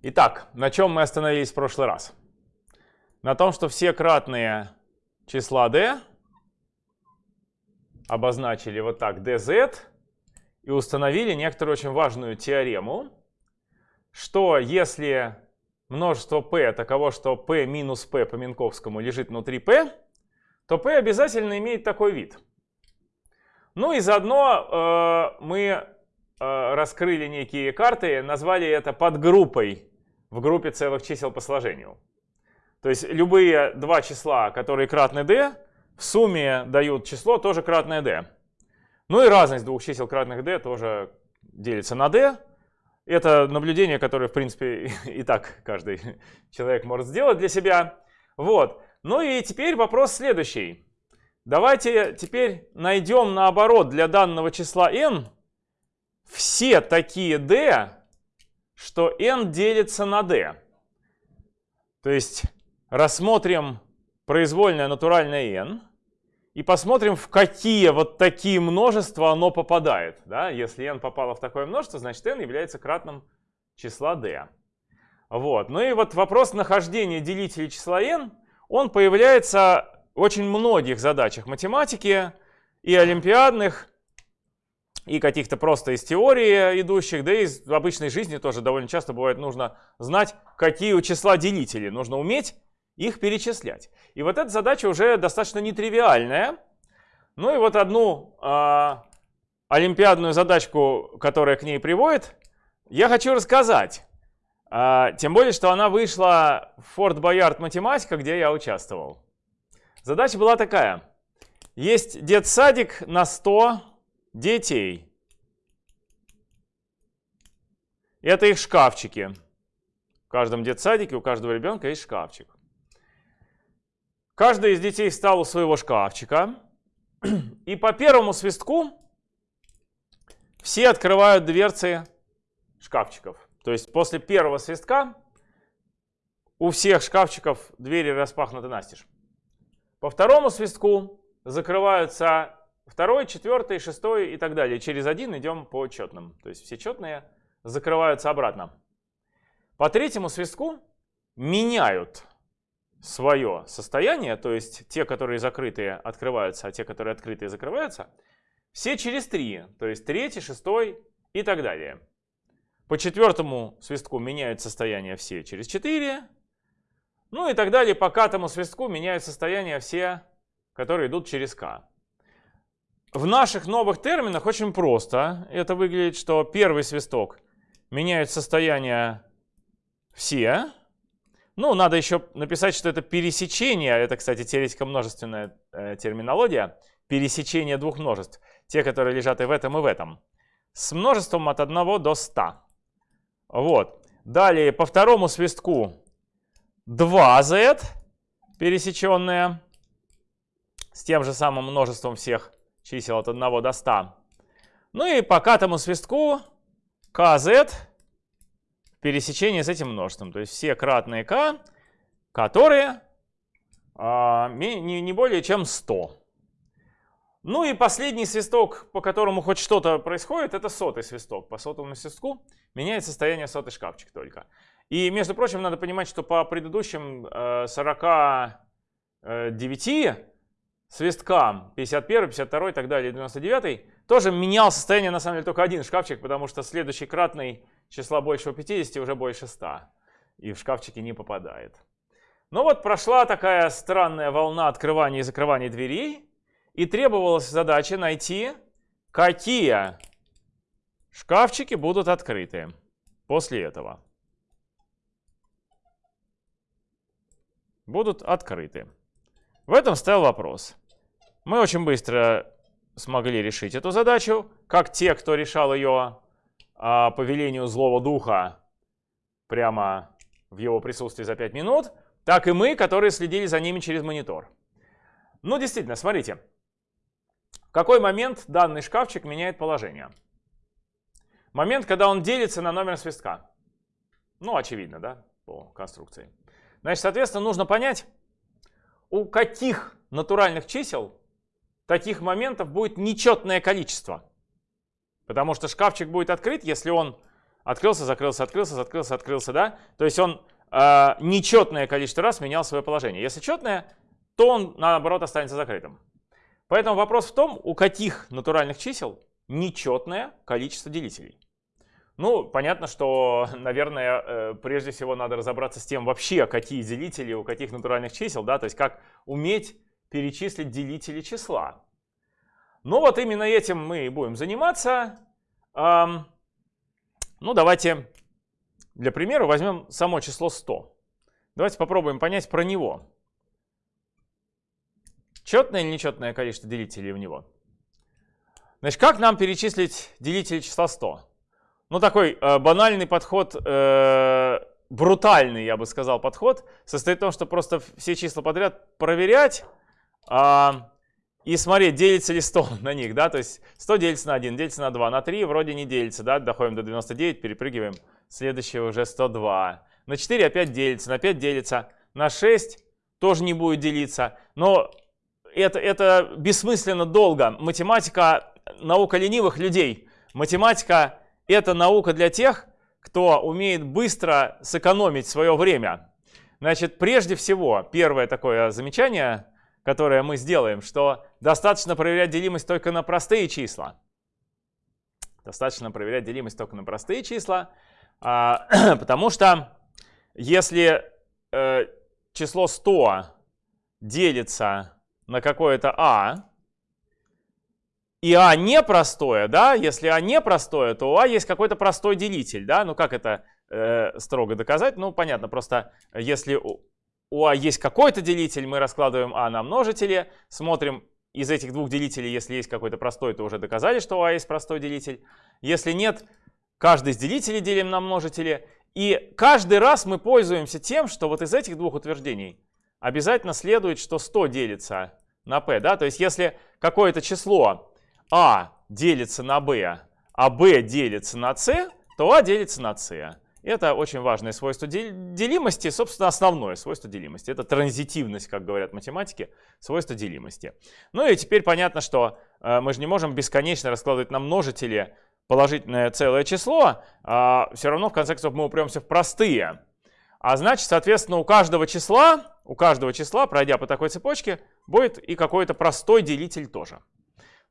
Итак, на чем мы остановились в прошлый раз? На том, что все кратные числа d обозначили вот так dz и установили некоторую очень важную теорему, что если множество p таково, что p минус p по Минковскому лежит внутри p, то p обязательно имеет такой вид. Ну и заодно э, мы раскрыли некие карты, назвали это подгруппой в группе целых чисел по сложению. То есть любые два числа, которые кратны d, в сумме дают число тоже кратное d. Ну и разность двух чисел кратных d тоже делится на d. Это наблюдение, которое, в принципе, и так каждый человек может сделать для себя. Вот. Ну и теперь вопрос следующий. Давайте теперь найдем наоборот для данного числа n все такие d, что n делится на d. То есть рассмотрим произвольное натуральное n и посмотрим, в какие вот такие множества оно попадает. Да? Если n попало в такое множество, значит n является кратным числа d. Вот. Ну и вот вопрос нахождения делителей числа n, он появляется в очень многих задачах математики и олимпиадных, и каких-то просто из теории идущих, да и из обычной жизни тоже довольно часто бывает нужно знать, какие у числа делители. Нужно уметь их перечислять. И вот эта задача уже достаточно нетривиальная. Ну и вот одну э, олимпиадную задачку, которая к ней приводит, я хочу рассказать. Э, тем более, что она вышла в Форт Боярд математика, где я участвовал. Задача была такая. Есть детсадик на 100 детей. Это их шкафчики. В каждом детсадике у каждого ребенка есть шкафчик. Каждый из детей встал у своего шкафчика. И по первому свистку все открывают дверцы шкафчиков. То есть после первого свистка у всех шкафчиков двери распахнуты настежь. По второму свистку закрываются второй, четвертый, шестой и так далее. Через один идем по четным. То есть все четные закрываются обратно. По третьему свистку меняют свое состояние, то есть те, которые закрытые, открываются, а те, которые открытые, закрываются, все через три, то есть третий, шестой и так далее. По четвертому свистку меняют состояние все через 4. Ну и так далее. По катому свистку меняют состояние все, которые идут через k. В наших новых терминах очень просто. Это выглядит, что первый свисток меняет состояние все, ну, надо еще написать, что это пересечение, это, кстати, теоретико-множественная э, терминология, пересечение двух множеств, те, которые лежат и в этом, и в этом, с множеством от 1 до 100. Вот. Далее по второму свистку 2z пересеченное с тем же самым множеством всех чисел от 1 до 100. Ну и по катому свистку kz пересечение с этим множеством. То есть все кратные k, которые а, не, не более чем 100. Ну и последний свисток, по которому хоть что-то происходит, это сотый свисток. По сотому свистку меняет состояние сотый шкафчик только. И, между прочим, надо понимать, что по предыдущим э, 49 свисткам, 51, 52 и так далее, 99, тоже менял состояние на самом деле только один шкафчик, потому что следующий кратный числа большего 50 уже больше 100. И в шкафчики не попадает. Ну вот прошла такая странная волна открывания и закрывания дверей. И требовалась задача найти, какие шкафчики будут открыты после этого. Будут открыты. В этом стоял вопрос. Мы очень быстро смогли решить эту задачу, как те, кто решал ее а, по велению злого духа прямо в его присутствии за 5 минут, так и мы, которые следили за ними через монитор. Ну, действительно, смотрите. В какой момент данный шкафчик меняет положение? Момент, когда он делится на номер свистка. Ну, очевидно, да, по конструкции. Значит, соответственно, нужно понять, у каких натуральных чисел таких моментов будет нечетное количество. Потому что шкафчик будет открыт, если он открылся, закрылся, открылся, открылся, открылся, да? То есть он э, нечетное количество раз менял свое положение. Если четное, то он, наоборот, останется закрытым. Поэтому вопрос в том, у каких натуральных чисел нечетное количество делителей. Ну, понятно, что, наверное, э, прежде всего надо разобраться с тем вообще, какие делители у каких натуральных чисел, да, то есть как уметь перечислить делители числа. Ну вот именно этим мы и будем заниматься. Ну давайте для примера возьмем само число 100. Давайте попробуем понять про него. Четное или нечетное количество делителей у него? Значит, как нам перечислить делители числа 100? Ну, такой э, банальный подход, э, брутальный, я бы сказал, подход, состоит в том, что просто все числа подряд проверять э, и смотреть, делится ли 100 на них, да, то есть 100 делится на 1, делится на 2, на 3 вроде не делится, да, доходим до 99, перепрыгиваем, следующее уже 102. На 4 опять делится, на 5 делится, на 6 тоже не будет делиться, но это, это бессмысленно долго. Математика – наука ленивых людей. Математика это наука для тех, кто умеет быстро сэкономить свое время. Значит, прежде всего, первое такое замечание, которое мы сделаем, что достаточно проверять делимость только на простые числа. Достаточно проверять делимость только на простые числа, а, потому что если э, число 100 делится на какое-то а, и А не простое, да, если А не простое, то у А есть какой-то простой делитель, да, ну как это э, строго доказать? Ну понятно, просто если у, А есть какой-то делитель, мы раскладываем А на множители, смотрим из этих двух делителей, если есть какой-то простой, то уже доказали, что у А есть простой делитель. Если нет, каждый из делителей делим на множители. И каждый раз мы пользуемся тем, что вот из этих двух утверждений обязательно следует, что 100 делится на p. Да? То есть если какое-то число а делится на b, а b делится на c, то а делится на c. Это очень важное свойство делимости, собственно, основное свойство делимости. Это транзитивность, как говорят математики, свойство делимости. Ну и теперь понятно, что э, мы же не можем бесконечно раскладывать на множители положительное целое число, а все равно в конце концов мы упремся в простые. А значит, соответственно, у каждого числа, у каждого числа, пройдя по такой цепочке, будет и какой-то простой делитель тоже.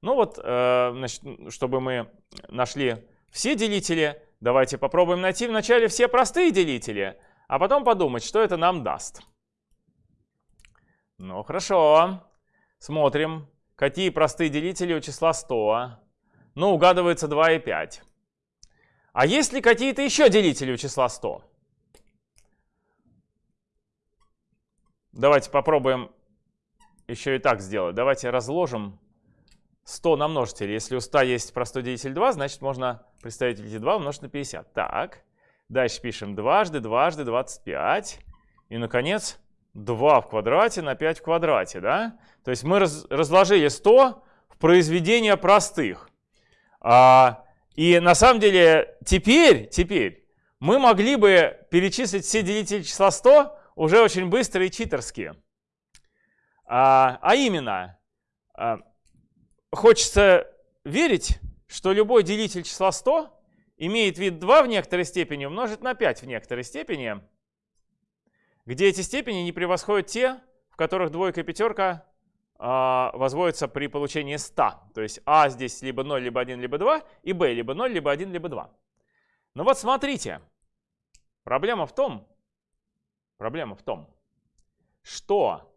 Ну вот, э, значит, чтобы мы нашли все делители, давайте попробуем найти вначале все простые делители, а потом подумать, что это нам даст. Ну хорошо, смотрим, какие простые делители у числа 100. Ну, угадывается 2 и 5. А есть ли какие-то еще делители у числа 100? Давайте попробуем еще и так сделать. Давайте разложим 100 на множитель. Если у 100 есть простой делитель 2, значит можно представить эти 2 умножить на 50. Так, дальше пишем дважды, дважды, 25. И, наконец, 2 в квадрате на 5 в квадрате. Да? То есть мы раз, разложили 100 в произведения простых. А, и на самом деле теперь, теперь мы могли бы перечислить все делители числа 100 уже очень быстро и читерски. А, а именно, а, хочется верить, что любой делитель числа 100 имеет вид 2 в некоторой степени умножить на 5 в некоторой степени, где эти степени не превосходят те, в которых двойка и пятерка а, возводятся при получении 100. То есть а здесь либо 0, либо 1, либо 2, и b либо 0, либо 1, либо 2. Ну вот смотрите, проблема в том, проблема в том, что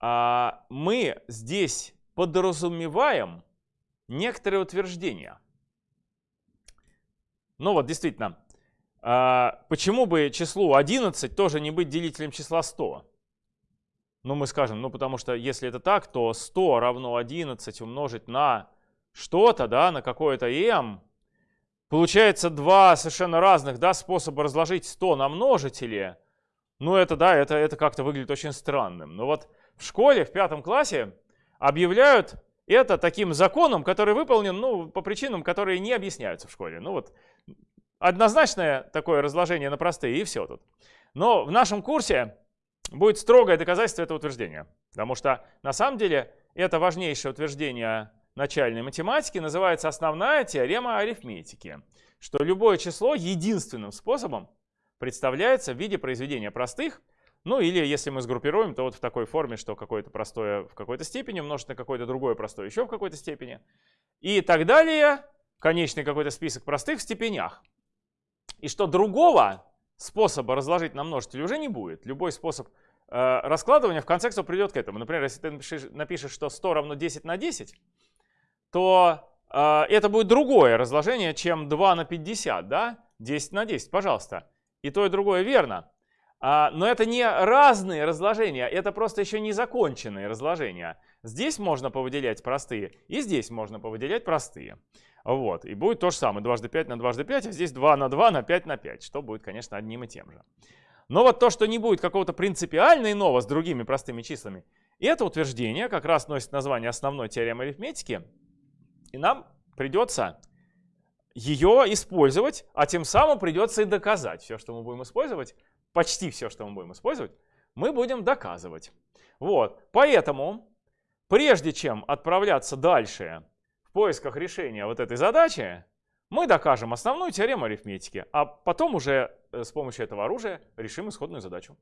а, мы здесь подразумеваем некоторые утверждения. Ну вот, действительно, а, почему бы числу 11 тоже не быть делителем числа 100? Ну, мы скажем, ну, потому что если это так, то 100 равно 11 умножить на что-то, да, на какое-то m. Получается два совершенно разных, да, способа разложить 100 на множители. Ну, это, да, это, это как-то выглядит очень странным. Но вот в школе, в пятом классе, объявляют это таким законом, который выполнен ну, по причинам, которые не объясняются в школе. Ну вот однозначное такое разложение на простые и все тут. Но в нашем курсе будет строгое доказательство этого утверждения. Потому что на самом деле это важнейшее утверждение начальной математики называется основная теорема арифметики, что любое число единственным способом представляется в виде произведения простых, ну или если мы сгруппируем, то вот в такой форме, что какое-то простое в какой-то степени умножить на какое-то другое простое еще в какой-то степени. И так далее, конечный какой-то список простых в степенях. И что другого способа разложить на множитель уже не будет. Любой способ э, раскладывания в конце концов придет к этому. Например, если ты напишешь, напишешь, что 100 равно 10 на 10, то э, это будет другое разложение, чем 2 на 50, да? 10 на 10, пожалуйста. И то, и другое верно. А, но это не разные разложения, это просто еще не законченные разложения. Здесь можно повыделять простые, и здесь можно повыделять простые. Вот, и будет то же самое, дважды 5 на дважды 5, а здесь 2 на 2 на 5 на 5, что будет, конечно, одним и тем же. Но вот то, что не будет какого-то принципиально иного с другими простыми числами, это утверждение как раз носит название основной теоремы арифметики, и нам придется ее использовать, а тем самым придется и доказать. Все, что мы будем использовать, почти все, что мы будем использовать, мы будем доказывать. Вот, поэтому, прежде чем отправляться дальше в поисках решения вот этой задачи, мы докажем основную теорему арифметики, а потом уже э, с помощью этого оружия решим исходную задачу.